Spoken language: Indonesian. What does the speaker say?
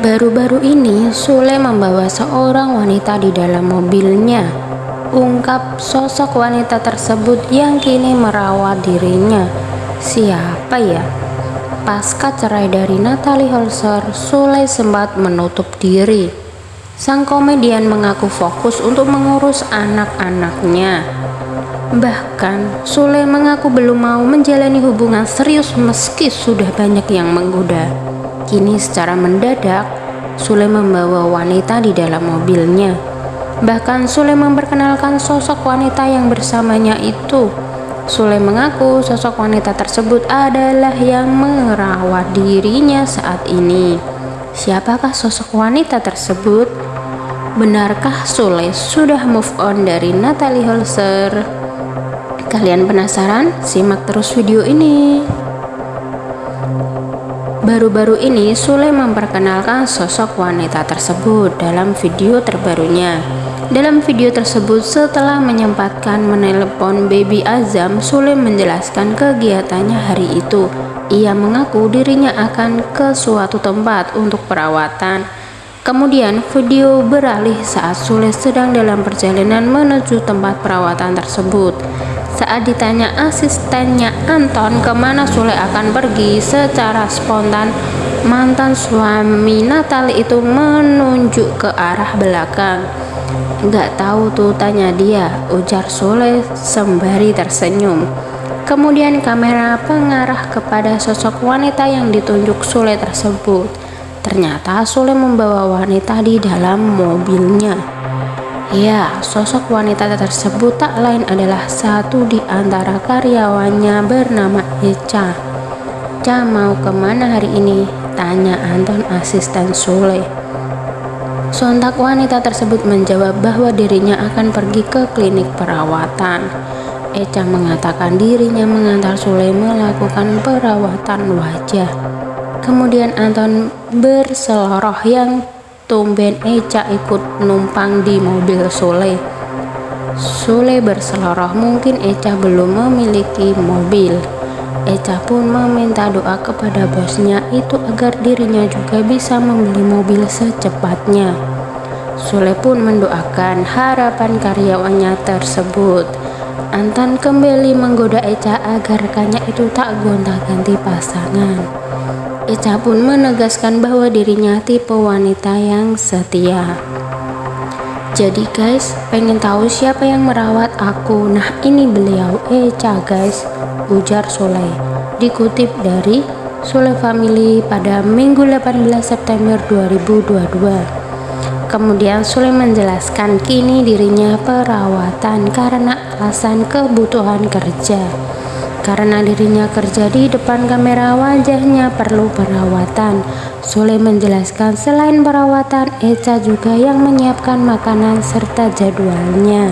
Baru-baru ini, Sule membawa seorang wanita di dalam mobilnya. Ungkap sosok wanita tersebut yang kini merawat dirinya. Siapa ya? Pasca cerai dari Natalie Holzer, Sule sempat menutup diri. Sang komedian mengaku fokus untuk mengurus anak-anaknya. Bahkan, Sule mengaku belum mau menjalani hubungan serius meski sudah banyak yang menggoda. Kini secara mendadak, Sule membawa wanita di dalam mobilnya. Bahkan Sule memperkenalkan sosok wanita yang bersamanya itu. Sule mengaku sosok wanita tersebut adalah yang merawat dirinya saat ini. Siapakah sosok wanita tersebut? Benarkah Sule sudah move on dari Natalie Holzer? Kalian penasaran? Simak terus video ini. Baru-baru ini Sule memperkenalkan sosok wanita tersebut dalam video terbarunya. Dalam video tersebut setelah menyempatkan menelepon Baby Azam, Sule menjelaskan kegiatannya hari itu. Ia mengaku dirinya akan ke suatu tempat untuk perawatan. Kemudian video beralih saat Sule sedang dalam perjalanan menuju tempat perawatan tersebut. Saat ditanya asistennya Anton ke mana Sule akan pergi secara spontan, mantan suami Natali itu menunjuk ke arah belakang. Gak tahu tuh tanya dia, ujar Sule sembari tersenyum. Kemudian kamera pengarah kepada sosok wanita yang ditunjuk Sule tersebut. Ternyata Sule membawa wanita di dalam mobilnya. Ya, sosok wanita tersebut tak lain adalah satu di antara karyawannya bernama Echa. Ca mau ke mana hari ini? Tanya Anton asisten Sule. Sontak wanita tersebut menjawab bahwa dirinya akan pergi ke klinik perawatan. Echa mengatakan dirinya mengantar Sule melakukan perawatan wajah. Kemudian Anton berseloroh yang tumben Eca ikut numpang di mobil Sule. Sule berseloroh mungkin Eca belum memiliki mobil. Eca pun meminta doa kepada bosnya itu agar dirinya juga bisa membeli mobil secepatnya. Sule pun mendoakan harapan karyawannya tersebut. Anton kembali menggoda Eca agar rekannya itu tak gonta-ganti pasangan. Ica pun menegaskan bahwa dirinya tipe wanita yang setia. Jadi guys, pengen tahu siapa yang merawat aku? Nah ini beliau, Eca guys, ujar Sule. Dikutip dari Sule Family pada Minggu 18 September 2022. Kemudian Sule menjelaskan kini dirinya perawatan karena alasan kebutuhan kerja. Karena dirinya kerja di depan kamera wajahnya perlu perawatan. Sule menjelaskan selain perawatan, Eca juga yang menyiapkan makanan serta jadwalnya.